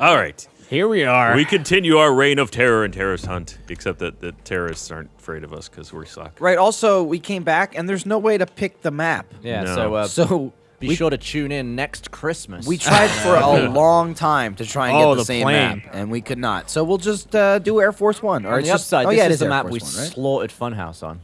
All right. Here we are. We continue our reign of terror and terrorist hunt, except that the terrorists aren't afraid of us because we suck. Right. Also, we came back, and there's no way to pick the map. Yeah, No. so uh, So be we, sure to tune in next Christmas. we tried for a long time to try and Oh, get the, the same plane. map, and we could not. So we'll just uh, do Air Force One. Or On it's the just, upside, oh this yeah, it is the Air map Force we One, right? slaughtered Funhouse on.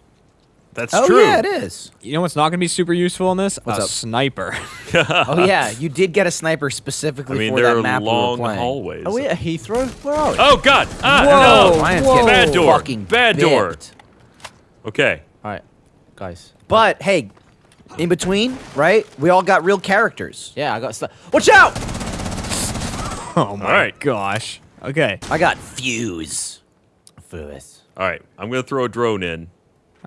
That's true. Oh true. yeah, it is. you know what's not going to be super useful in this? What's a up? sniper. oh yeah, you did get a sniper I specifically mean, for there that are map we were long playing. hallways. Are we at Heathrow? Where are we? Oh God! Ah, Whoa, no! Ryan's whoa. getting Bad door. fucking Bad door. bipped. Okay. All right, guys. But hey, in between, right? We all got real characters. Yeah, I got stuff. Watch out! Oh my right. gosh. Okay. I got Fuse. Furth. All right. I'm gonna throw a drone in.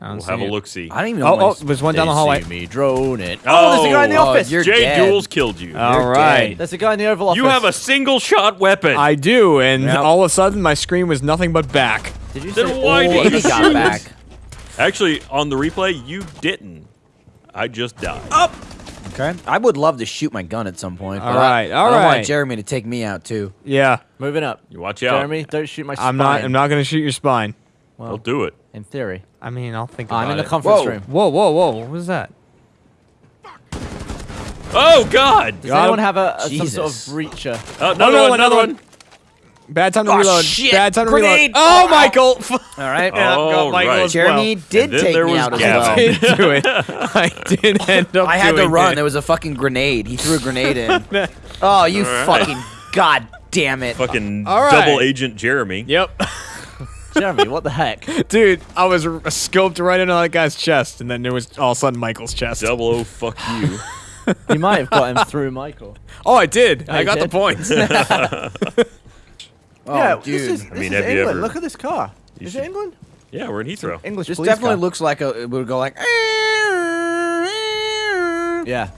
I don't We'll have a look. See. I don't even oh, know. Oh, oh, there's one down the hallway. See me drone it. Oh, there's a guy in the oh, office. you're Jay dead. Jules killed you. All You're right. dead. There's a guy in the Oval Office. you have a single shot weapon. I do, and Yep. all of a sudden my screen was nothing but back. Did you Then say why all did you He us? got back. Actually, on the replay, you didn't. I just died. Up. Okay. I would love to shoot my gun at some point. All but I- right, I don't want. Jeremy to take me out too. Yeah. Moving up. You watch out. Jeremy, don't shoot my spine. I'm not. I'm not going to shoot your spine. I'll do it. In theory. I mean, I'll think about it. I'm in the conference Whoa. room. Whoa, whoa, whoa! What was that? Oh God! Does Got anyone have a, a some sort of Jesus. breacher? Uh, another no, one. another Another one. one. Bad time to Oh, reload. shit. Bad time to Grenade. reload. Oh, Oh. Michael! All right. Yeah, Oh, Michael right. Jeremy well. did take there me was out as Gavin. well. did do it. I did end up. I had to run. It. There was a fucking grenade. He threw a grenade in. oh, you All right. fucking god damn it! Fucking All right. double agent Jeremy. Yep, Jeremy, what the heck? dude. I was r- scoped right into that guy's chest, and then there was all of a sudden Michael's chest. Double O fuck you. You might have got him through Michael. Oh, I did. Oh, I you got the did? points. Oh, yeah, dude. this is, this I mean, is have you England. ever- Look at this car. You Is should- it England? yeah, we're in Heathrow. English this definitely car. looks like a. It would go like. Yeah.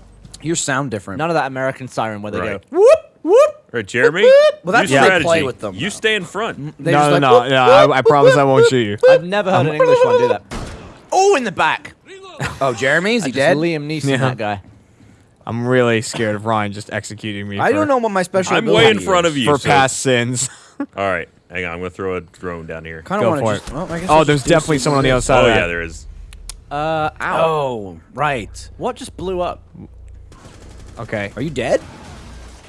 Your sound different. None of that American siren where they Right. go whoop whoop. All right, Jeremy. Well, that's use how they strategy. play with them, You though. stay in front. They no, no, like, no, whoop, no. whoop, I, I promise I won't shoot you. I've never heard an English one do that. Oh, in the back. Oh, Jeremy, is he Just dead? Liam Neeson, Yeah. that guy. I'm really scared of Ryan just executing me. I don't know what my special. I'm way in front is. of you. for so- past sins. All right, hang on. I'm gonna throw a drone down here. Kind Go of for want it. to just. Well, I guess Oh, there's definitely someone on the of other side Oh yeah, there is. Uh, ow. Oh, right. What just blew up? Okay, Are you dead,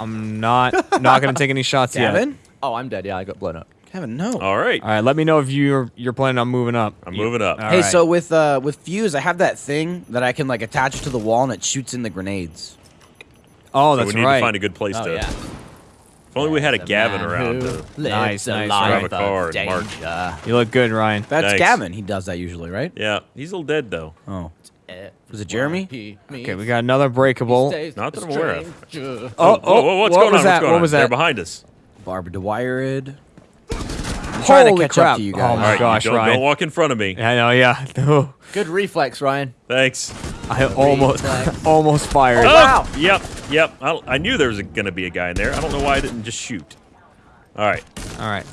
I'm not not gonna take any shots yet. Gavin? Oh, I'm dead. Yeah, I got blown up. Kevin, no. All right, All right, let me know if you're you're planning on moving up. I'm moving up. All hey, right. so with uh with fuse, I have that thing that I can like attach to the wall and it shoots in the grenades. Oh, So that's we need right. to find a good place Oh, to. yeah. If only we had a Gavin around. who To, Nice, nice, life Grab a of car and march. you look good, Ryan. That's Thanks. Gavin. He does that usually, right? yeah, he's a little dead though. Oh, Was it Jeremy? Okay, we got another breakable. Not that I'm aware of. Oh, Oh, whoa, what's what going was on? that? What's going what on? was They're that? behind us. Barbara DeWired. I'm trying Holy to catch crap. up to you Oh guys. All my right, gosh, don't, Ryan. don't walk in front of me. I know, yeah. Oh, Good reflex, Ryan. Thanks. I almost almost fired. Oh, wow. Yep, yep. I, I knew there was going to be a guy in there. I don't know why I didn't just shoot. All right. All right.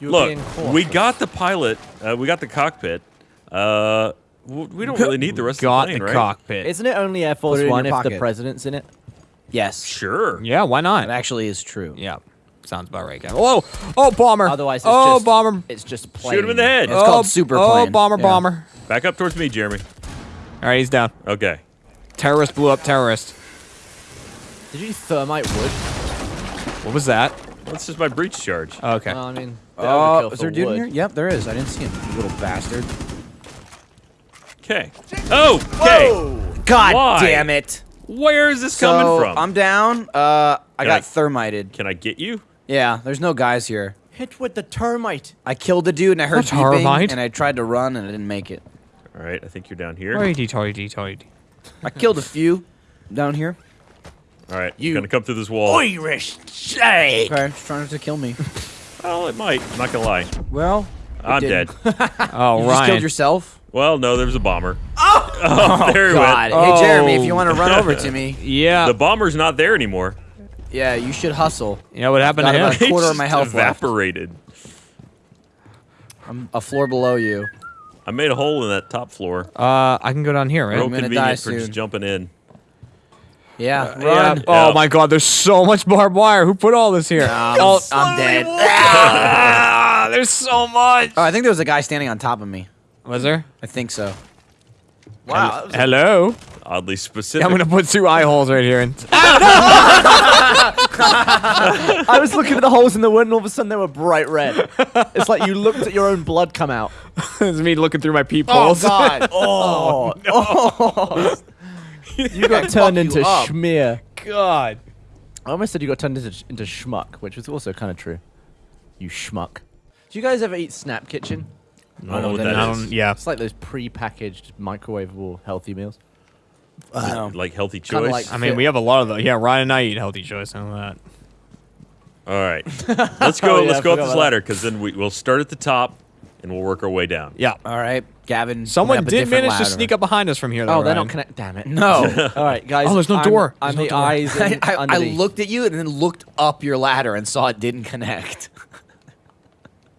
You're Look, we got the pilot. Uh, we got the cockpit. Uh, w- we don't really need the rest got of the plane, the right? cockpit. Isn't it only Air Force One your if the president's in it? Yes. Sure. yeah, why not? That actually is true. Yeah, sounds about right, Gavin. Whoa! Oh, oh, bomber! Otherwise, it's oh, just bomber! It's just plain. Shoot him in the head. It's oh, called super Oh, bomber, Yeah. bomber! Back up towards me, Jeremy. All right, he's down. Okay. Terrorist blew up terrorist. Did you thermite wood? What was that? That's just my breach charge. Okay. Well, I mean, Oh, uh, overkill is there a dude in here? Yep, there is. I didn't see him. You little bastard. Okay. Oh, okay. God Why? damn it. Where is this So coming from? I'm down. Uh, I Can got I- thermited. Can I get you? Yeah, there's no guys here. Hit with the thermite. I killed the dude and I heard That's beeping thermite. and I tried to run and I didn't make it. All right. I think you're down here. Toity, toity, toity. I killed a few down here. All right. You- You're gonna come through this wall. Irish shake. Okay, just trying to kill me. Well, it might. I'm not gonna lie. Well, I'm dead. didn't. Oh, You just Ryan. killed yourself. Well, no, there's a bomber. Oh, there he God. went. Hey Jeremy, if Oh. you want to run over to me, yeah. The bomber's not there anymore. yeah, you should hustle. you know what happened Got to him? about a quarter of my just health left. evaporated. I'm a floor below you. I made a hole in that top floor. Uh, I can go down here, right? Real gonna convenient die for just jumping in. Yeah, Yeah. run. Oh Yeah. my god, there's so much barbed wire. Who put all this here? Oh, I'm dead. ah, there's so much. Oh, I think there was a guy standing on top of me. Was there? I think so. Wow. that Hello. Oddly specific. I'm gonna put two eye holes right here. And I was looking at the holes in the wood, and all of a sudden they were bright red. It's like you looked at your own blood come out. it's me looking through my Oh peepholes. God! Oh, oh, oh. you got turned into you up. schmear. God. I almost said you got turned into, into schmuck, which was also kind of true. You schmuck. Do you guys ever eat Snap Kitchen? I don't know what that that I is. don't, yeah. It's like those pre-packaged microwavable healthy meals. No. Like healthy choice. like- I mean, we have a lot of those. Yeah, Ryan and I eat healthy choice. and know that. All right, let's go. Oh, yeah, let's go up forgot this about ladder because then we, we'll start at the top and we'll work our way down. Yeah. All right, Gavin. Someone went up a did different manage to sneak up behind us from here. Though, Oh, they're Ryan. not connected. Damn it. No. All right, guys. Oh, there's no I'm- door. I'm There's the no door. eyes I, in, I, I underneath. looked at you and then looked up your ladder and saw it didn't connect.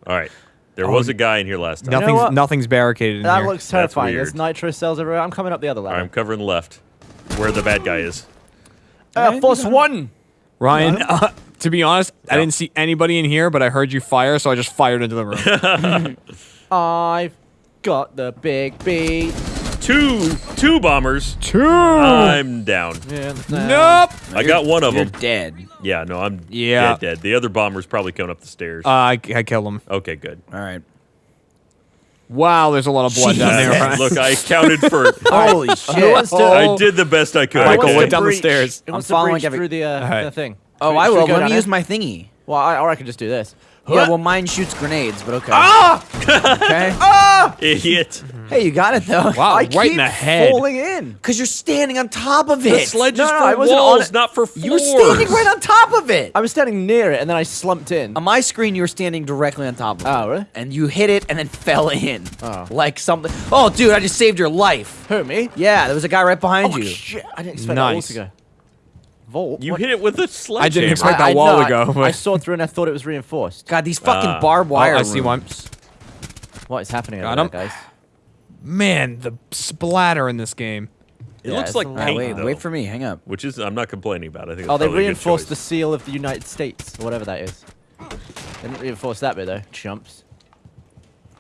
All right, there Oh, was a guy in here last time. know Nothing's what? nothing's barricaded in here. That here. looks terrifying. There's nitro cells everywhere. I'm coming up the other All right, I'm covering the left, where the bad guy is. Uh, Force one. Ryan, uh, to be honest, I didn't see anybody in here, but I heard you fire, so I just fired into the room. I've got the big beat. Two, two bombers. Two. I'm down. nope. I got one of You're them. dead. Yeah, no, I'm Yeah. dead, dead. The other bomber's probably coming up the stairs. Uh, I, I killed him. okay, good. All right. Wow, there's a lot of blood down there. Ryan. look, I counted for. Holy shit. wants? I did the best I could. Michael, okay? what down the stairs. I'm following every- through the, uh, Alright. the thing? Oh, Should- I will. go Let down me there? use my thingy. Well, I, or I could just do this. Yeah, well, mine shoots grenades, but okay. Ah! okay. Idiot. Hey, you got it though. Wow, I right in the head. falling in. Because you're standing on top of it. The sledge No, is no, for I wasn't on walls, not for floors. You were standing right on top of it. I was standing near it, and then I slumped in. On my screen, you were standing directly on top of it. Oh, really? And you hit it and then fell in. Oh. Like something. Oh, dude, I just saved your life. Who, me? Yeah, there was a guy right behind Oh, you. shit. I didn't expect that Nice. to go. Volt? You What? hit it with a sledgehammer. I didn't expect that I, wall no, to I- go. I, saw through and I thought it was reinforced. God, these fucking Ah. barbed Oh, I see one. What is happening Got over there, guys? Man, the splatter in this game. It Yeah, looks like a lot. Ah, paint, wait, though, wait for me. Hang up. which is I'm not complaining about. I think. Oh, they probably a reinforced the seal of the United States, or whatever that is. They didn't reinforce that bit, though. Chumps.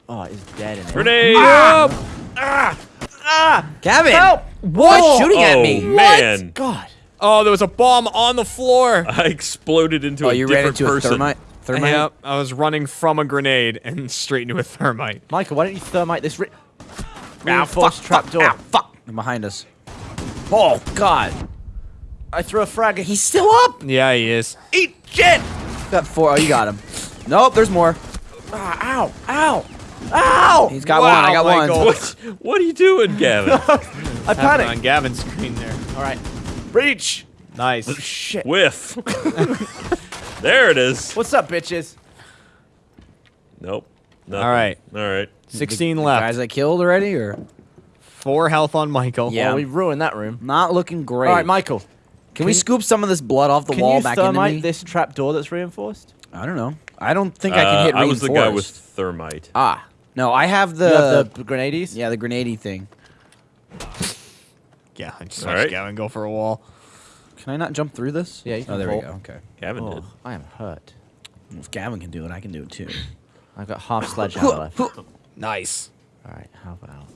Oh, it's dead in there. Grenade! Gavin! Help! What? shooting at oh me? man! God. Oh, there was a bomb on the floor. I exploded into Oh, a you ran into person. a thermite? Thermite? Yep, I was running from a grenade and straight into a thermite. Michael, why don't you thermite this re- Ow, reinforced fuck, trap fuck, door? ow, fuck. They're behind us. Oh, God. I threw a frag. He's still up. Yeah, he is. Eat shit. Got four. Oh, you got him. Nope, there's more. Ah, ow! Ow! Ow! He's got Wow, one. I got Michael. one. What? What are you doing, Gavin? I Happened on. Gavin's screen there. All right. Breach. Nice. Shit. Whiff. there it is. What's up, bitches? Nope. Nothing. All right. All right. 16 Guys left. Guys I killed already, or Four health on Michael. Yeah. Well, we ruined that room. not looking great. All right, Michael. Can, we scoop some of this blood off the Can wall you back into thermite me? this trap door that's reinforced? I don't know. I don't think I can Uh, hit I was the guy with reinforced. thermite. Ah, no, I have the, you have the grenades. yeah the grenadey thing. Yeah, I just All right. Gavin go for a wall. Can I not jump through this? Yeah, you Oh, can there we go. Okay. Gavin Oh, did. I am hurt. If Gavin can do it, I can do it too. I've got half sledgehammer left. Nice. All right. how about?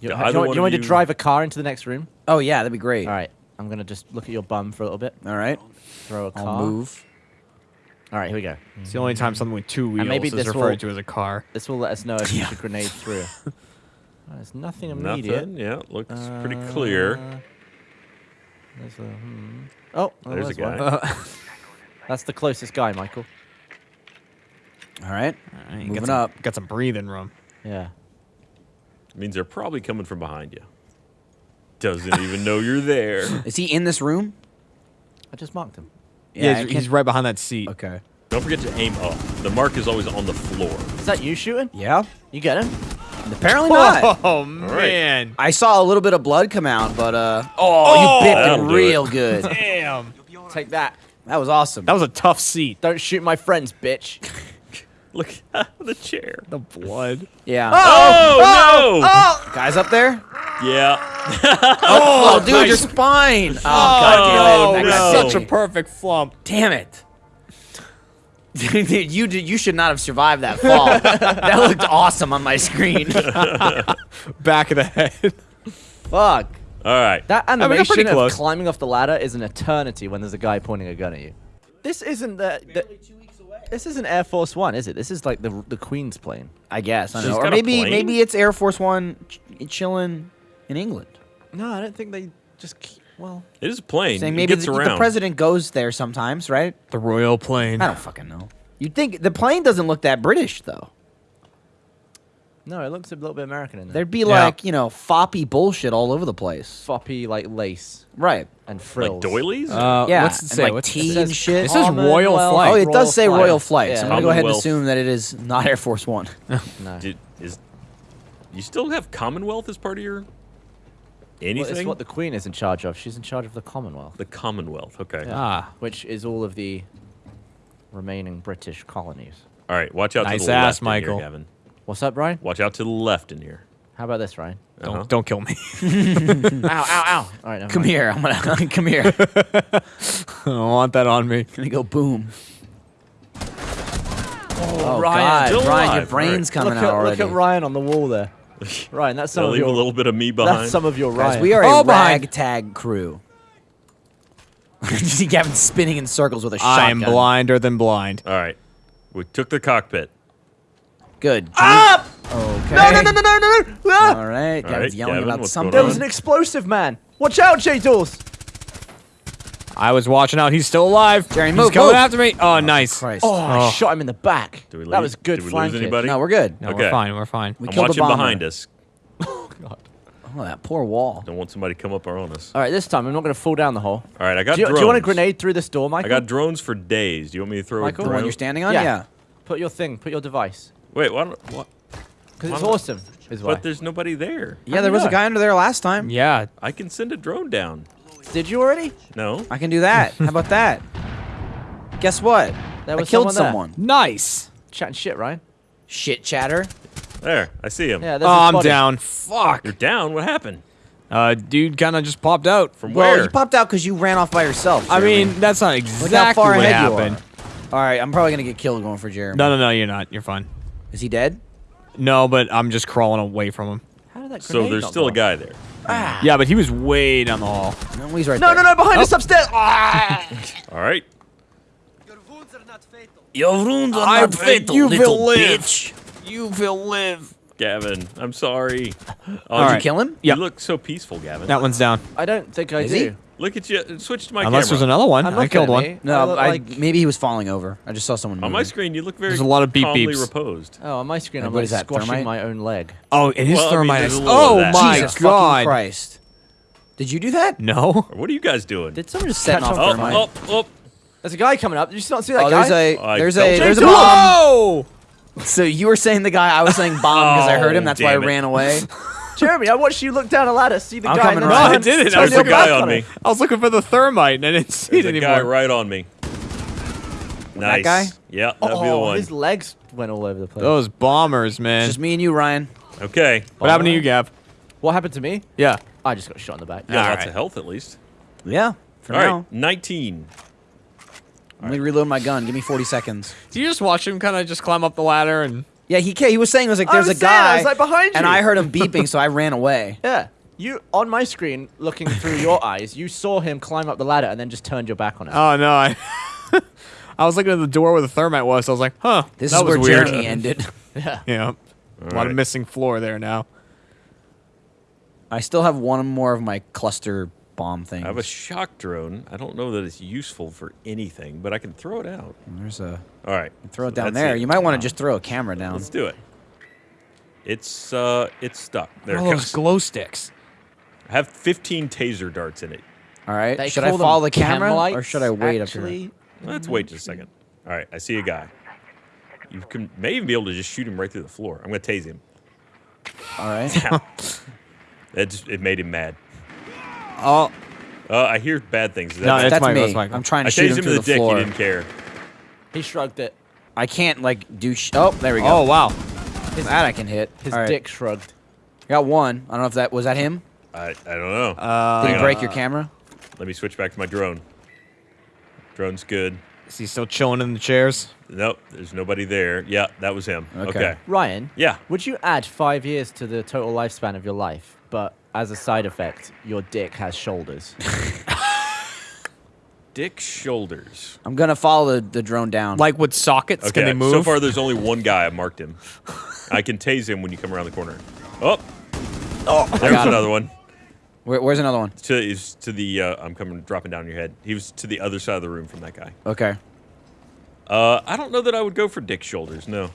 You, Yeah, do you, want, you want of me to drive a car into the next room? Oh yeah, that'd be great. All right, I'm gonna just look at your bum for a little bit. All right. Throw a car. I'll move. All right, here we go. It's the only time something with two wheels maybe is this referred will- to as a car. This will let us know if Yeah. you should grenade through. Oh, there's nothing immediate. Nothing. Yeah, looks pretty clear. Uh, There's a, hmm. Oh, well, There's a guy. That's the closest guy, Michael. All right. Alright, Moving got some, up. Got some breathing room. Yeah. means they're probably coming from behind you. Doesn't even know you're there. Is he in this room? I just marked him. Yeah, I he's, he's right behind that seat. Okay. Don't forget to aim up. The mark is always on the floor. Is that you shooting? Yeah. You get him? Apparently not. Oh man! I saw a little bit of blood come out, but uh. Oh, you bit That'll him real good. Damn! Take that. That was awesome. That was a tough seat. Don't shoot my friends, bitch. Look, at the chair. The blood. yeah. Oh, no! Guys up there? Yeah. Oh, dude, your spine. Oh, god Oh, damn it. That no. such a perfect flump. Damn it. Dude, you did, you should not have survived that fall. that looked awesome on my screen. Back of the head. Fuck. All right. That we got animation of climbing off the ladder is an eternity when there's a guy pointing a gun at you. This isn't the. the this isn't Air Force One, is it? This is like the the Queen's plane. I guess. I don't know. Or maybe maybe it's Air Force One ch- chilling in England. No, I don't think they just. Keep, well, It is a plane. Saying it maybe gets the, around. the president goes there sometimes, right? The royal plane. I don't fucking know. You'd think the plane doesn't look that British though. no, it looks a little bit American in there. There'd be Yeah. like, you know, foppy bullshit all over the place. Foppy like lace Right. and frills. Like doilies? Uh, Yeah. What's it and say? like What's it tea and shit. This is Royal Commonwealth Flight. Oh, it Royal does say Flight. Royal Flight. So I'm gonna go ahead and assume that it is not Air Force One. No. Did, is you still have Commonwealth as part of your Well, it's what the Queen is in charge of. She's in charge of the Commonwealth. the Commonwealth. Okay. Yeah. Ah. Which is all of the remaining British colonies. All right. Watch out Nice to the ass, left Michael. in here, Gavin. What's up, Brian? Watch out to the left in here. How about this, Ryan? Don't, Uh-huh. don't kill me. ow, ow, ow. All right, Come mind. here. I'm gonna come here. I don't want that on me. gonna go boom. Oh, Ryan, God, Ryan, your brain's Right. coming Look out at, already. look at Ryan on the wall there. Ryan, that's some They'll of leave your a little bit of me behind. That's some of your Guys, we are Oh, a behind. ragtag crew. you see Gavin spinning in circles with a I shotgun. I am blinder than blind. All right. We took the cockpit. Good. Up! Okay. No, no, no, no, no, no! Ah! All right. Gavin's right, yelling Gavin, about something. There was an explosive man. Watch out, J Dawes. I was watching out. He's still alive. Jerry, move, He's move, coming move. after me. Oh, oh, nice. Christ. Oh, I Oh. shot him in the back. Do we that lose- was good did we flank lose kick. anybody? No, we're good. No, Okay. we're fine. We're fine. We I'm killed watching the bomber. behind us. Oh, god. Oh that poor wall. Don't want somebody to come up on us. All right, this time I'm not going to fall down the hole. All right. I got Do you, drones. do you want a grenade through this door, Mike? I got drones for days. Do you want me to throw Michael? a The drone? one you're standing on? Yeah. Yeah. Put your thing. Put your device. Wait. Why don't, what? Because Why it's not? awesome. Is why. But there's nobody there. Yeah, there was a guy under there last time. Yeah. I can send a drone down. Did you already? No. I can do that. How about that? Guess what? There I killed someone there. someone. Nice. Chatting shit, Ryan. Shit chatter. There. I see him. Yeah, Oh, there's a I'm body. down. Fuck. You're down. What happened? Uh, dude kind of just popped out. From Well, where? you popped out because you ran off by yourself. I mean, that's not Look how exactly far what ahead happened. you are. All right, I'm probably gonna get killed going for Jeremy. No, no, no, you're not. You're fine. Is he dead? No, but I'm just crawling away from him. How did that so there's not still a guy there. Ah. Yeah, but he was way down the hall. No, he's right No, there. no, no, behind us upstairs. Ah! All right. Your wounds are I not bet fatal, you little will live. bitch. You will live. Gavin, I'm sorry. Oh, All Did right. you kill him? Yeah. You look so peaceful, Gavin. That one's down. I don't think I Is do. he? Look at you. Uh, switch to my Unless camera. there's another one. I'm I looking killed one. me. I No, look I, like- maybe he was falling over. I just saw someone. On my screen, you look very There's a lot of beep calmly beeps. reposed. Oh, on my screen, Like, I'm what like is that, squashing thermite? my own leg. Oh, it is Well, I mean, thermite. there's a little oh, of oh my Jesus god. fucking Christ! Did you do that? No. What are you guys doing? Did someone just Setting catch off on oh, thermite. oh, oh. There's a guy coming up. Did you not see that Oh, guy? there's a I there's don't a there's a bomb. Whoa! So you were saying the guy, I was saying bomb because I oh, heard him. Oh, That's why I ran away. Jeremy, I watched you look down a ladder, see the I'm guy. coming and then around. No, I didn't. turn was There's a guy on it. me. I was looking for the thermite and I didn't see There's it a anymore. guy right on me. Nice. That guy? Yeah, that'd be the Oh, one. his legs went all over the place. Those bombers, man. Just me and you, Ryan. Okay. what happened to you, Gav? What happened to me? Yeah. I just got shot in the back. Yeah, got All lots right. of health at least. Yeah. For All now. right, 19. Let me reload my gun. Give me 40 seconds. Do you just watch him kind of just climb up the ladder and? Yeah, he ca- he was saying it was like I there's was a saying, I guy, was, like, behind and. I heard him beeping, so I ran away. Yeah. You on my screen, looking through your eyes, you saw him climb up the ladder and then just turned your back on it. Oh no! I, I was looking at the door where the thermite was. So I was like, huh. This that is was where weird. Jeremy ended. yeah. Yeah. A lot right. of missing floor there now. I still have one more of my cluster bomb things. I have a shock drone. I don't know that it's useful for anything, but I can throw it out. There's a All right. throw it so down there. it. You might want to just throw a camera down. Let's do it. It's uh, it's stuck. There oh, it those glow sticks. I have 15 taser darts in it. All right. They should I call them follow the camera or should I wait lights, up here? actually. Let's wait just a second. All right, I see a guy. You can may even be able to just shoot him right through the floor. I'm gonna tase him. All right. It just, it made him mad. Oh, Uh, I hear bad things. Is that No, bad? it's That's Michael, me. it's Michael. I'm trying I to shoot him him through the, the, dick. floor. He didn't care. He shrugged it. I can't like do. Sh- oh, there we go. oh wow. that I can hit. His All right. dick shrugged. Got one. I don't know if that was that him. I, I don't know. Uh, Did Hang you on. break your camera? Let me switch back to my drone. Drone's good. Is he still chilling in the chairs? Nope, there's nobody there. Yeah, that was him. Okay. Okay. Ryan. Yeah. Would you add five years to the total lifespan of your life, but as a side effect, your dick has shoulders? Dick shoulders. I'm gonna follow the, the drone down. Like with sockets, Okay. can they move? So far, there's only one guy. I marked him. I can tase him when you come around the corner. Oh, oh, there's got another one. Where, where's another one? To is to the. Uh, I'm coming, dropping down your head. He was to the other side of the room from that guy. Okay. Uh, I don't know that I would go for dick shoulders. No.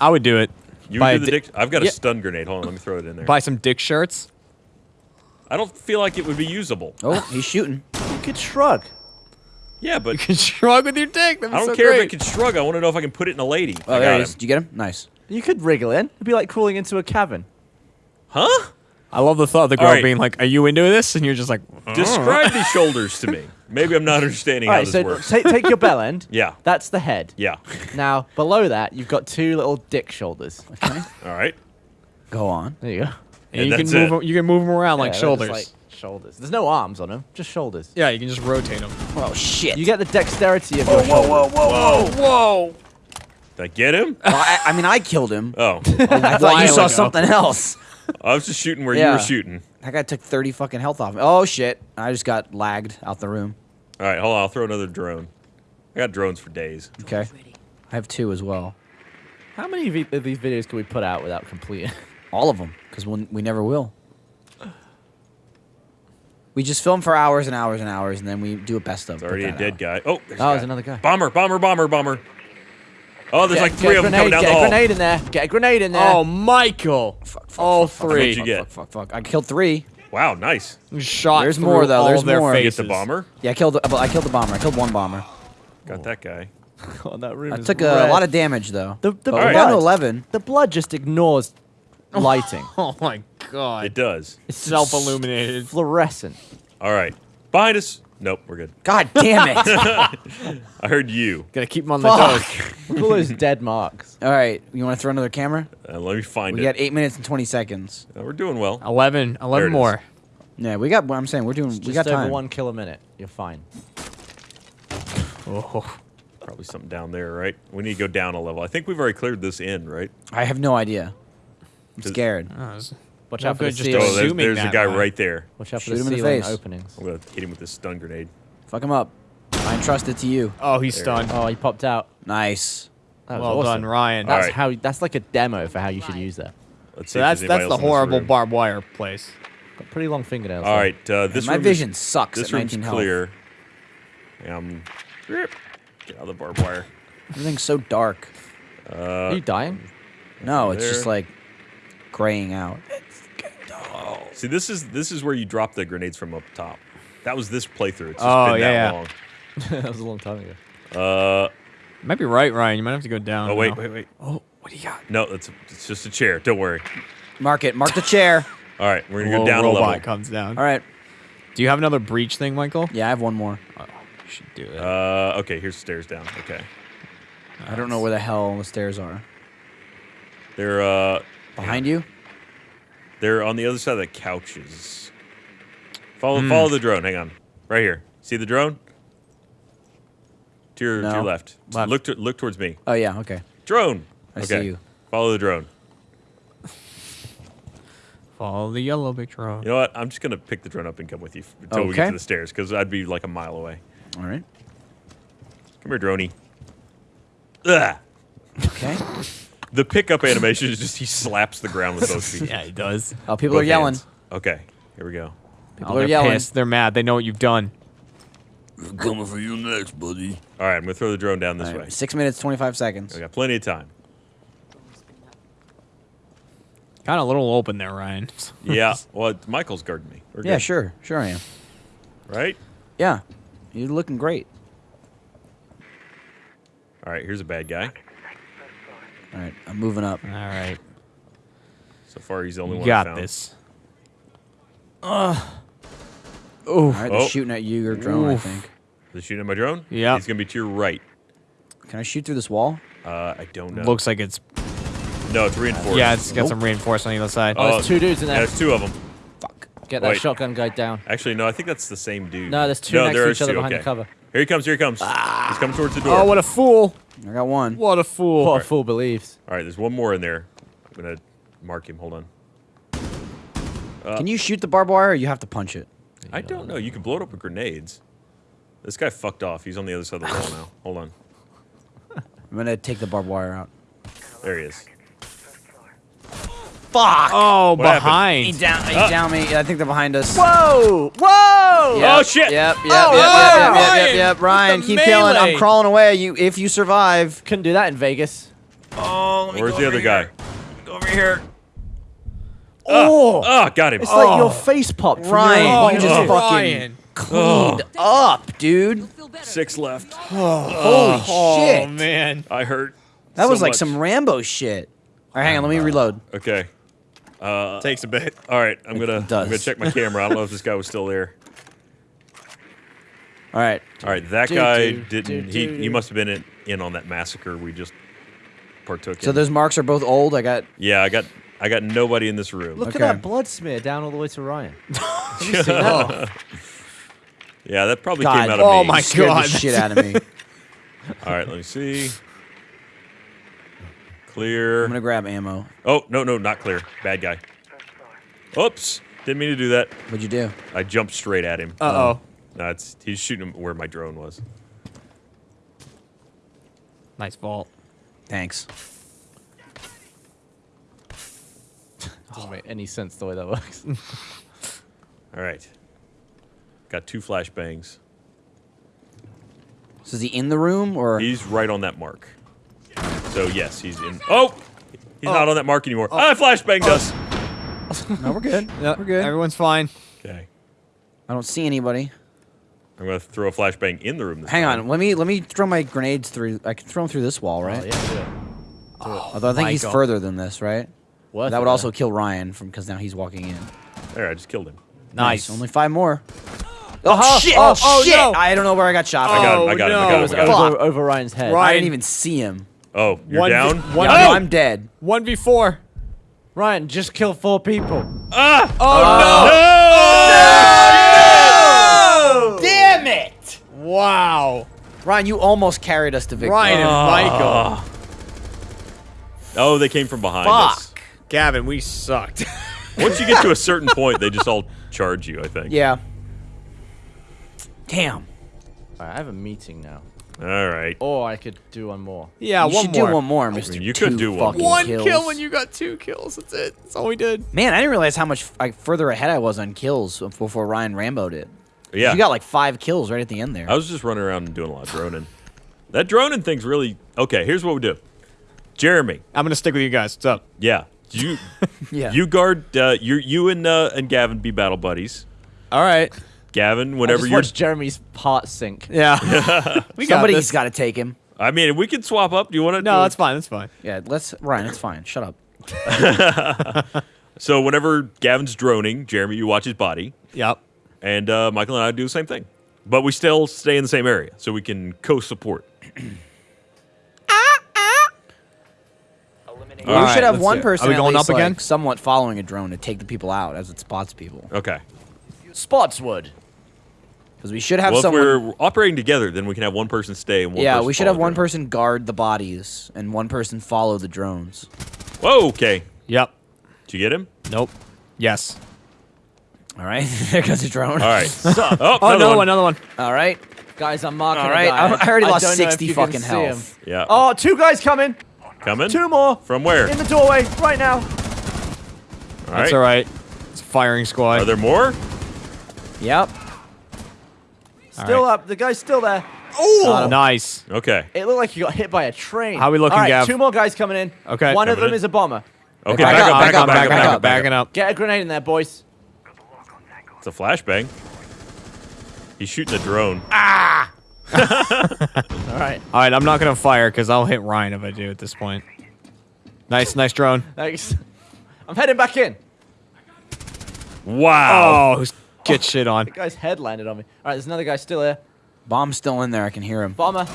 I would do it. You Buy would do the di- dick. I've got Yeah. a stun grenade. Hold on, let me throw it in there. Buy some dick shirts. I don't feel like it would be usable. Oh, he's shooting. you could shrug. Yeah, but You can shrug with your dick. That'd be I don't so care great. if it can shrug. I want to know if I can put it in a lady. Oh, I there got he is. him. Did you get him? Nice. You could wriggle in. It'd be like crawling into a cabin. Huh? I love the thought of the girl All right. being like, "Are you into this?" And you're just like, Describe these shoulders to me. Maybe I'm not understanding All how right, this so works. take take your bell end. Yeah. That's the head. Yeah. Now below that, you've got two little dick shoulders. Okay. All right. Go on. There you go. And And you can that's move. it. 'em- You can move them around like Yeah, they're shoulders. like shoulders. There's no arms on them, just shoulders. yeah, you can just rotate them. Oh shit. You get the dexterity of your whoa, Whoa. Whoa! Whoa, whoa. Did I get him? Well, I, I mean, I killed him. Oh, I thought you saw ago. something else. I was just shooting where you Yeah. were shooting. That guy took 30 fucking health off me. Oh shit. I just got lagged out the room. All right, hold on. I'll throw another drone. I got drones for days. Okay. I have two as well. How many vi- of these videos can we put out without completing? All of them, because we'll, we never will. We just film for hours and hours and hours, and then we do a best of. It's already a dead guy. Oh, there's, oh, a Oh, guy. there's another guy. Bomber, bomber, bomber, bomber. Oh, there's Get- like three of them grenade, coming down get a grenade in there. Get a grenade in there. Oh, Michael! Fuck, fuck, All fuck, fuck, three. What'd you get? Fuck, fuck, fuck. I killed three. Wow, nice. Shot. There's more, though. There's of their more. Get the bomber. Yeah, I killed. The, I killed the bomber. I killed one bomber. Got that guy. God, that room I is took a red. lot of damage though. The, the All I'm right. blood, 11. the blood just ignores lighting. Oh my god! It does. It's Self-illuminated. fluorescent. All right. Behind us. Nope, we're good. God damn it! I heard you. Gotta keep them on the Fuck. toes. Look at all those dead marks. All right, you want to throw another camera? Uh, let me find We it. got eight minutes and 20 seconds. Uh, we're doing well. 11, 11 There it more. Yeah, we got. What I'm saying, we're doing. we Just got over time. one kill a minute. You're fine. Oh. Probably something down there, right? We need to go down a level. I think we've already cleared this in, right? I have no idea. I'm Does- scared. Oh, it's- Watch No out for the good, Oh, ceiling. there's, there's a guy Ryan. right there. Watch out for Shoot the him in the ceiling face. openings. I'm gonna hit him with this stun grenade. Fuck him up. I entrust it to you. oh, he's There. stunned. Oh, he popped out. Nice. That was well awesome. done, Ryan. That's right. how. That's like a demo for how you should use that. Let's see. so if that's there's that's anybody the else in this horrible room. barbed wire place. Got pretty long fingernails. All right, uh, this my vision is, sucks This at room's 19 health. clear. Yeah, I'm. Get out of the barbed wire. Everything's so dark. Are you dying? No, it's just like graying out. See, this is this is where you drop the grenades from up top. That was this playthrough. It's just Oh, been yeah, that that was a long time ago. Uh, You might be right, Ryan. You might have to go down. oh wait, now. wait, wait. Oh, what do you got? No, it's it's just a chair. Don't worry. Mark it. Mark the chair. All right, we're gonna Little go down a robot level. comes down. All right. Do you have another breach thing, Michael? Yeah, I have one more. Oh, you should do it. Uh, okay, here's stairs down. Okay, I don't know where the hell the stairs are. they're uh Behind you? They're on the other side of the couches. Follow Hmm. follow the drone. Hang on, right here. See the drone? To your to your left. Left. Look to, look towards me. Oh yeah. Okay. Drone. I okay. see you. Follow the drone. Follow the yellow big drone. You know what? I'm just gonna pick the drone up and come with you f- until we get to the stairs because I'd be like a mile away. All right. Come here, droney. Ugh. Okay. The pickup animation is just he slaps the ground with both feet. Yeah, he does. Oh, people Both are yelling. hands. Okay, here we go. People oh, are they're yelling. pissed. They're mad. They know what you've done. Coming for you next, buddy. All right, I'm gonna throw the drone down this All right, way. Six minutes, 25 seconds. I got plenty of time. Kind of a little open there, Ryan. Yeah. Well, Michael's guarding me. We're Yeah, good, sure. Sure I am. Right. Yeah. You're looking great. All right. Here's a bad guy. All right. I'm moving up. All right. So far, he's the only You one. I got found. this. All right. They're Oh. shooting at you, your drone, Oof. I think. They're shooting at my drone? Yeah. He's gonna be to your right. Can I shoot through this wall? Uh, I don't know. Looks like it's No, it's reinforced. yeah, it's got Nope. some reinforcement on the other side. Oh, there's two dudes in Yeah, there. there's two of them. Fuck. Get that Wait. shotgun guy down. Actually, no, I think that's the same dude. No, there's two no, next to each is other two, behind the cover. Here he comes. Here he comes. Ah. He's coming towards the door. Oh, what a fool! I got one. What a fool! What a fool believes. All right, there's one more in there. I'm gonna mark him. Hold on. Can you shoot the barbed wire or you have to punch it? I don't know. You can blow it up with grenades. This guy fucked off. He's on the other side of the wall now. Hold on. I'm gonna take the barbed wire out. There he is. Fuck! Oh, What happened? behind. He down, he Ah. down me. I think they're behind us. Whoa! Whoa! Yep, Oh, shit. Yep, yep, Oh, yep, yep, oh, yep, yep, yep, Ryan, yep. Ryan, keep the killing. I'm crawling away. You, if you survive. Couldn't do that in Vegas. Oh, let Where's the other guy? Go over here. Oh! Ah, got him. It's like your face popped. Ryan, your you just body. fucking Ryan. cleaned up, dude. Six left. Holy Oh shit. man. I hurt. That so was like much. some Rambo shit. All right, hang on. Let me reload. Okay. Uh, Takes a bit. all right. I'm gonna. I'm gonna check my camera. I don't know if this guy was still there. All right. All right. That Do, guy do, didn't. do, he do, he must have been in, in on that massacre we just partook So in. So those marks are both old. I got. Yeah, I got. I got nobody in this room. Look Okay. at that blood smear down all the way to Ryan. Yeah, that probably God. came out of Oh me. my God. the shit out of me. All right. Let me see. I'm gonna grab ammo. Oh no no not clear. Bad guy. Oops. Didn't mean to do that. What'd you do? I jumped straight at him. Uh oh. No, it's he's shooting where my drone was. Nice vault. Thanks. Doesn't make any sense the way that works. All right. Got two flashbangs. So is he in the room or? He's right on that mark. So yes, he's in. Oh, he's not on that mark anymore. Ah, flashbanged us. No, we're good. Yep, We're good. Everyone's fine. Okay. I don't see anybody. I'm gonna throw a flashbang in the room. This Hang time. on. Let me let me throw my grenades through. I can throw them through this wall, right? Oh, yeah, do it. Although I think he's Michael. further than this, right? Worth that would also kill Ryan from because now he's walking in. There, I just killed him. Nice. Only five more. Oh Uh-huh. shit! Oh, Oh, oh, shit! no. I don't know where I got shot. I from. got him. Oh, I got him. I got It him. I got him. over, over Ryan's head. Right. I didn't even see him. Oh, you're One v- down. one- Yeah, Oh! I'm dead. One v four. Ryan, just kill four people. Ah! Oh no! Damn it! no! Wow. Ryan, you almost carried us to victory. Ryan and Michael. Oh, they came from behind us. Fuck. Gavin, we sucked. Once you get to a certain point, they just all charge you. I think. Yeah. Damn. I have a meeting now. All right. Or I could do one more. yeah, you one should more. do one more, Mister. mean, you could do one. One kills. kill when you got two kills. That's it. That's all we did. Man, I didn't realize how much I, further ahead I was on kills before Ryan Rambo did. Yeah. You got like five kills right at the end there. I was just running around and doing a lot of droning. That droning thing's really okay. Here's what we do. Jeremy, I'm gonna stick with you guys. What's up? yeah, you yeah. you guard. Uh, you you and uh, and Gavin be battle buddies. All right. Gavin, whenever you're, watched Jeremy's pot sink. Yeah. we got Somebody's this. got to take him. I mean, we can swap up. Do you want to? No, that's fine. That's fine. Yeah, let's Ryan. It's fine. Shut up. So whenever Gavin's droning, Jeremy, you watch his body, Yep. and uh, Michael and I do the same thing. But we still stay in the same area, so we can co-support. we All right, should have one person Are we at going least, up again? like, somewhat following a drone to take the people out as it spots people. Okay. Spotswood. Because we should have well, if we're operating together, then we can have one person stay and one. yeah, person we should have one person guard the bodies and one person follow the drones. Whoa. Okay. Yep. Did you get him? Nope. Yes. All right, there goes a drone. All right. oh, Oh, another, another one. one. Another one. All right. Guys, I'm marking All a right, guy. I- I already lost don't know if 60 fucking see health. him. Yeah. Oh, two guys coming. Coming. Two more. From where? In the doorway right now. All That's all right. It's a firing squad. Are there more? Yep. Still right. up. The guy's still there. Oh, nice. Okay. It looked like he got hit by a train. How are we looking, All right, Gav? two more guys coming in. Okay. One of them in. is a bomber. Okay. Back Back, up, up. Back back up. up, Back up. back Back up, up. Backing up. Get a grenade in there, boys. It's a flashbang. He's shooting a drone. Ah! All right. All right. I'm not gonna fire because I'll hit Ryan if I do at this point. Nice, nice drone. Thanks. I'm heading back in. Wow. Oh, who's get shit on. The guy's head landed on me. All right, there's another guy still here. Bomb's still in there. I can hear him. Bomber.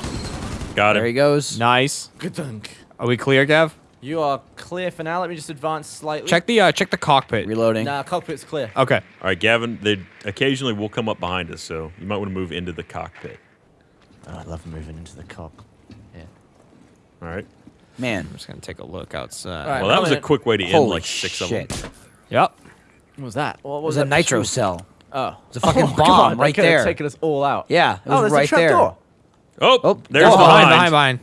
Got it. There he goes. Nice. Good dunk. Are we clear, Gav? You are clear for now. Let me just advance slightly. Check the uh, check the cockpit. Reloading. Nah, cockpit's clear. Okay. All right, Gavin. They occasionally will come up behind us, so you might want to move into the cockpit. Oh, I love moving into the cock. Yeah. All right. Man. I'm just gonna take a look outside. All right. Well, that I'm was a quick way to end like six shit. of them. Yep. What was that? What It was was a that nitro cell. Oh. It's a fucking oh bomb God, right that there. taken us all out. Yeah, it was oh, there's right a trap there. door. Oh, Oh, there's oh, behind. behind, behind.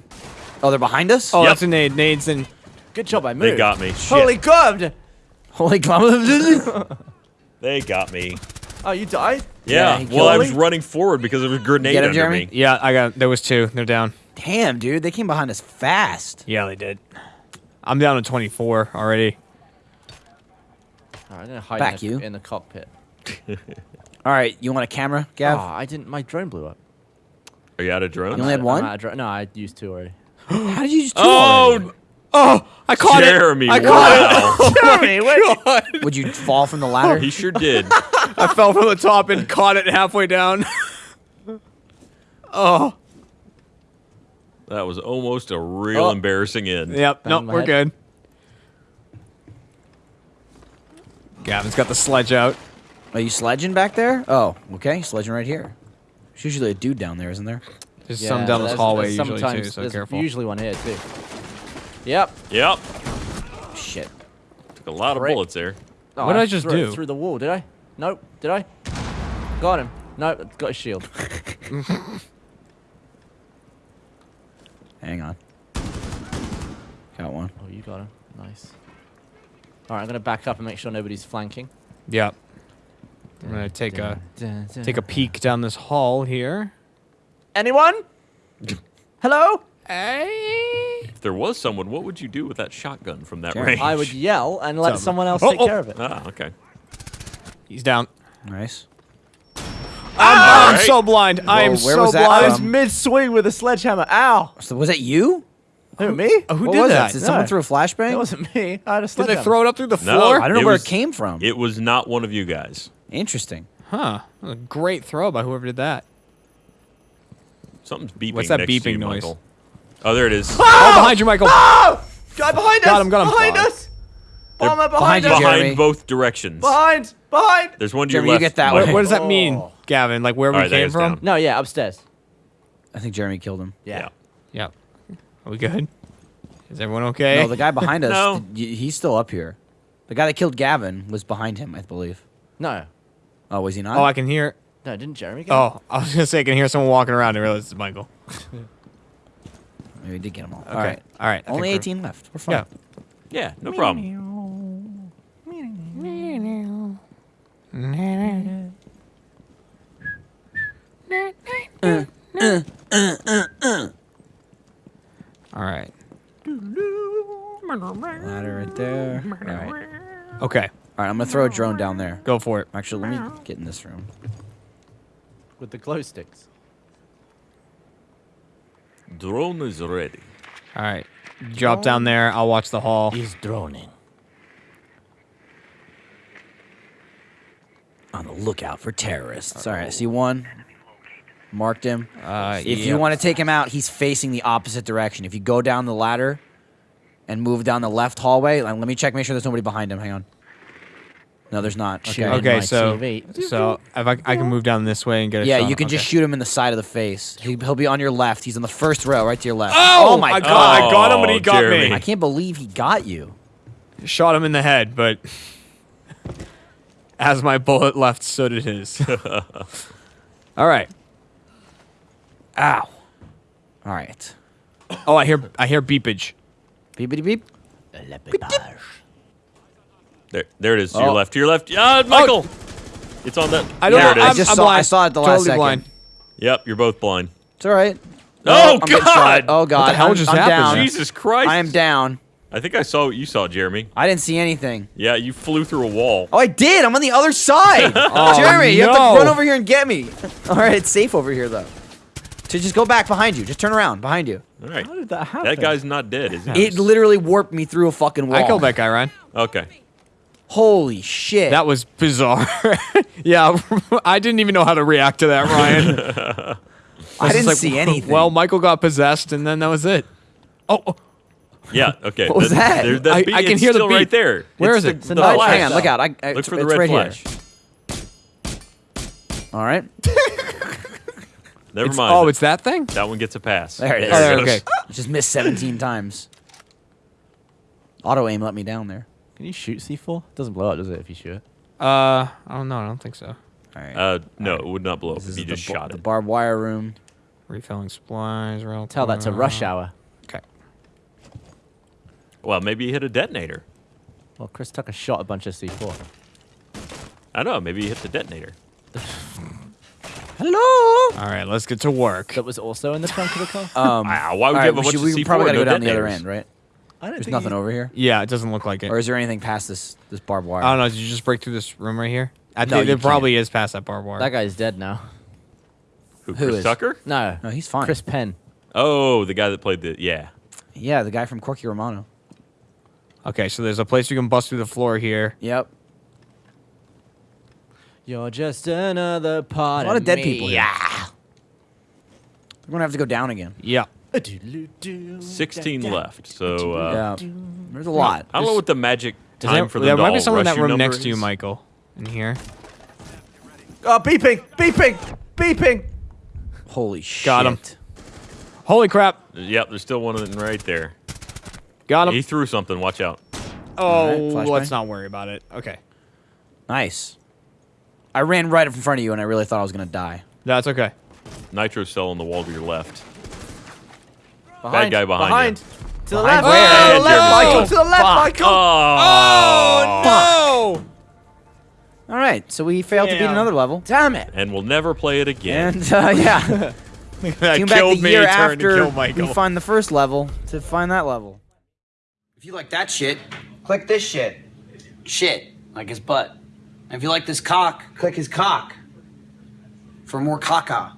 Oh, they're behind us? Oh, Yep. that's a nade. Nades and Good job, I moved. They got me. Shit. Holy God! Holy God. They got me. Oh, you died? Yeah. he well, I was running forward because there was a grenade Get him, under Jeremy? me. yeah, I got. There was two. They're down. Damn, dude. They came behind us fast. Yeah, they did. I'm down to 24 already. All right, I'm gonna hide Back in, the, you. in the cockpit. All right, you want a camera, Oh, Gav? I didn't. My drone blew up. Are you out of drones? You only had I'm one? out of no, I used two already. How did you just do Oh, Oh, I caught Jeremy! it. I caught wow. Jeremy, oh wait. it? Would you fall from the ladder? he sure did. I fell from the top and caught it halfway down. oh. That was almost a real Oh. embarrassing end. Yep. Bang Nope. We're head. good. Gavin's got the sledge out. Are you sledging back there? Oh, okay. Sledging right here. There's usually a dude down there, isn't there? There's Yeah, some down this hallway usually too, sometimes- so careful. Usually one here too. Yep. Yep. Shit. Took a lot of Frick. bullets there. Oh, What did I just threw it do? Through the wall, did I? Nope. Did I? Got him. Nope. Got a shield. Hang on. Got one. Oh, you got him. Nice. All right, I'm gonna back up and make sure nobody's flanking. Yep. I'm gonna take a take a peek down this hall here. Anyone? Hello? Hey. If there was someone, what would you do with that shotgun from that Jeremy. range? I would yell and let Something. someone else Oh, take oh. care of it. Ah, okay. He's down. Nice. I'm Alright. so blind. I am where so was that blind. I was mid swing with a sledgehammer. Ow! So was that you? Who, me? Oh, who what did was that? It? Did someone No. throw a flashbang? That wasn't me. I had a Did they throw it up through the floor? No. floor? I don't know It where was- it came from. It was not one of you guys. Interesting. Huh. A great throw by whoever did that. Something's beeping. What's that next to beeping you, noise? Michael. Oh, there it is. Ah! Oh, behind you, Michael. Oh! Guy behind Got us! him, got him. Behind Fuck. us! They're Bomber behind behind, you, us! Behind Jeremy. both directions. Behind! Behind! There's one to Jeremy, your you get that Michael. What, what does that oh. mean, Oh. Gavin? Like where we Alright, that came from? down. No, yeah, upstairs. I think Jeremy killed him. Yeah. Yeah. Are we good? Is everyone okay? No, the guy behind us, No. y- he's still up here. The guy that killed Gavin was behind him, I believe. No. Oh, was he not? oh, I can hear. No, didn't Jeremy get Oh, I was gonna say I can hear someone walking around and realize it's Michael. Maybe we did get them all. Okay. All right. All right. I Only think we're- 18 left. We're fine. Yeah. Yeah, no problem. All right. Ladder right there. All right. Okay. All right, I'm going to throw a drone down there. Go for it. Actually, let me get in this room. with the glow sticks? Drone is ready. All right. Drop down there. I'll watch the hall. He's droning. On the lookout for terrorists. All right, I see one. Marked him. Uh, If you want to take him out, he's facing the opposite direction. If you go down the ladder and move down the left hallway, let me check, make sure there's nobody behind him. Hang on. No, there's not. Okay. Shooting Okay, my so TV. so if I, I can move down this way and get a Yeah, shot. you can just shoot him in the side of the face. He, he'll be on your left. He's on the first row, right to your left. Oh, oh my I god! got, I got him, but he Oh, got Jeremy. me. I can't believe he got you. Shot him in the head, but as my bullet left, so did his. All right. Ow. All right. Oh, I hear I hear beepage. Beepity beep. There, there it is. To your Oh. left. To your left. Ah, Michael. It's on that. I don't there know. it I'm, just I'm saw- I saw it the last totally second. blind. Yep, you're both blind. It's all right. Oh, I'm God! shot. Oh god! the hell I'm, just I'm happened down. Jesus Christ! I am down. I think I saw what you saw, Jeremy. I didn't see anything. Yeah, you flew through a wall. Oh, I did. I'm on the other side. Oh, Jeremy, you have to run over here and get me. All right, it's safe over here though. So just go back behind you. Just turn around behind you. All right. How did that happen? That guy's not dead, is he? It literally warped me through a fucking wall. I killed that guy, Ryan. Okay. Holy shit. That was bizarre. yeah, I didn't even know how to react to that, Ryan. I was didn't like, see anything. Well, Michael got possessed, and then that was it. Oh, oh, Yeah. Okay. What was that? There, that I- beep, I can it's hear the still right there. Where It's is it? The, a the nice flash. Hang on, look out. I, I, Look for the red right flash. here. All right. Never It's- mind. oh, it's that thing. that one gets a pass. There it is. Oh, there, goes. okay. Just missed 17 times. Auto aim let me down there. Can you shoot C4? It Doesn't blow up, does it? If you shoot it. Uh, I don't know. I don't think so. All right. Uh, no, it would not blow up this if you just shot it. the barbed wire room. Refilling supplies. Real Tell that to rush hour. Okay. Well, maybe you hit a detonator. Well, Chris Tucker shot a bunch of C4. I don't know. Maybe you hit the detonator. Hello. All right, let's get to work. That was also in the trunk of the car. Um, Wow, why would all you right, have a we bunch should- of C4 probably gotta no go down the other end, right? I don't There's nothing over here. Yeah, it doesn't look like it. Or is there anything past this this barbed wire? I don't know. Did you just break through this room right here? I No, think you there probably is past that barbed wire. That guy's dead now. Who, Who Chris is? Tucker? No. No, he's fine. Chris Penn. Oh, the guy that played the yeah. Yeah, the guy from Corky Romano. Okay, so there's a place you can bust through the floor here. Yep. You're just another part A lot of dead me. people here. Yeah. We're gonna have to go down again. Yeah. Sixteen left. So uh, yeah. There's a lot. I don't know what the magic Does time there, for them there to might be someone in that you room number next to you. Michael. In here. Oh, beeping! Beeping! Beeping! Holy shit. Got him. Holy crap! Yep, there's still one of them right there. Got him. He threw something. Watch out. oh, Alright, let's flashbang. not worry about it. Okay, Nice. I ran right up in front of you and I really thought I was gonna die. that's okay. Nitro cell on the wall to your left. Behind, guy behind behind. you. To the Behind left. where? To the left, Jeremy Michael. Stone. To the left, Michael. Oh, no! All right, so we failed to beat another level. Damn it. And we'll never play it again. And uh, yeah, that came back killed the me. year to after kill Michael. we find the first level to find that level. If you like that shit, click this shit. Shit, like his butt. And if you like this cock, click his cock. For more caca.